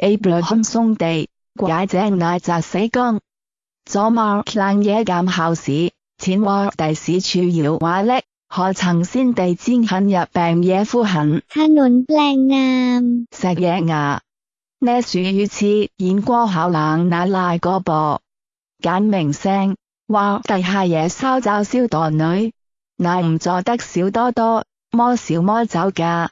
Abraham 送地，解井乃泽死江。左 Mark 冷野监校史，前话第史处摇话叻，可曾先地煎狠入病野夫痕。 ถนนแปลงนาม 石野牙，呢树与刺演过考冷乃赖个噃，简明声话地下野烧就烧堕女，乃唔做得少多多，么少么走㗎。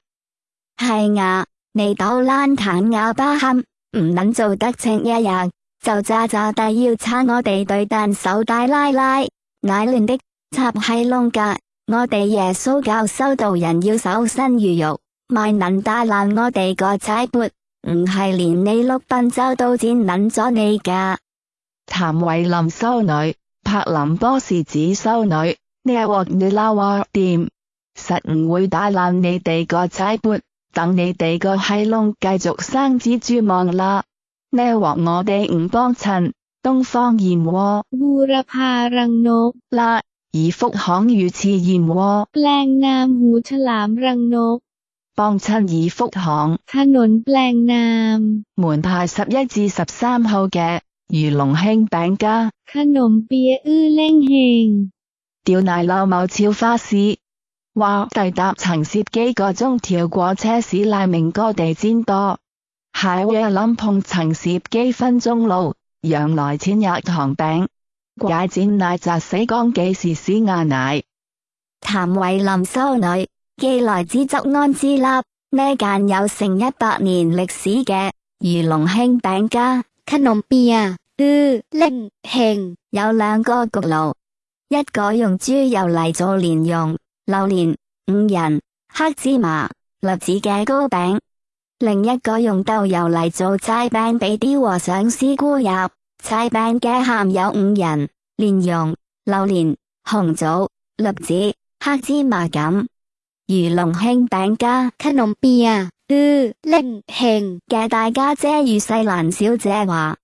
系啊， 你斗烂坦哑巴喊，唔能做得清一样，就渣渣地要差我哋对弹手大拉拉，乃乱的插系窿架。我哋耶稣教修道人要守身如玉，咪能打烂我哋个仔钵，唔系连你碌笨州都剪捻咗你噶。谭维林修女，柏林波士子修女，呢镬你捞我掂，实唔会打烂你哋个仔钵。等你哋个閪窿继续生蜘蛛网啦。呢一镬我哋唔帮衬，东方燕窝 บูรพารังนก 啦，而福行鱼翅燕窝 แปลงนามหูฉลามรังนก 帮衬而福行。 ถนนแปลงนาม 门牌十一至十三号嘅鱼龙兴饼家， ขนมเปี๊ยะอื้อเล่งเฮง 吊奶柳某超花市， 话抵达曾涉几个钟跳过车市赖明哥地毡多，蟹椰谂碰曾涉几分钟路，让来钱入糖饼，解战奶砸死光几时屎亚奶，谭伟林收女，既来之则安之立呢间有成一百年历史嘅鱼龙兴饼家，堪比啊，灵庆有两个焗炉，一个用猪油嚟做莲蓉。榴莲、五仁、黑芝麻、栗子嘅糕饼，另一个用豆油嚟做斋饼俾啲和尚师姑入。斋饼嘅馅有五仁、莲蓉、榴莲、红枣、栗子、黑芝麻咁。鱼龙兴饼家ขนมเปียะอื้อเล่งเฮง嘅大家姐与细兰小姐话。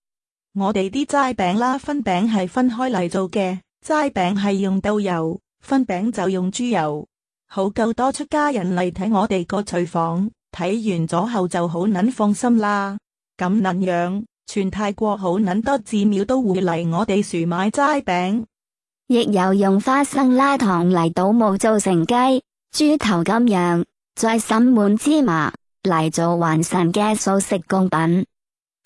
我哋啲斋饼啦，分饼系分开嚟做嘅，斋饼系用豆油， 分饼就用猪油，好够多出家人嚟睇我哋个厨房，睇完咗后就好捻放心啦。咁捻样，全泰国好捻多寺庙都会嚟我哋树买斋饼，亦有用花生拉糖嚟倒冇做成鸡、猪头咁样，再渗满芝麻嚟做还神嘅素食供品。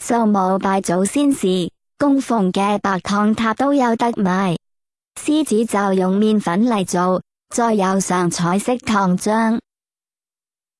做冇拜祖先时供奉嘅白糖塔都有得卖。狮子就用面粉嚟做，再有上彩色糖浆。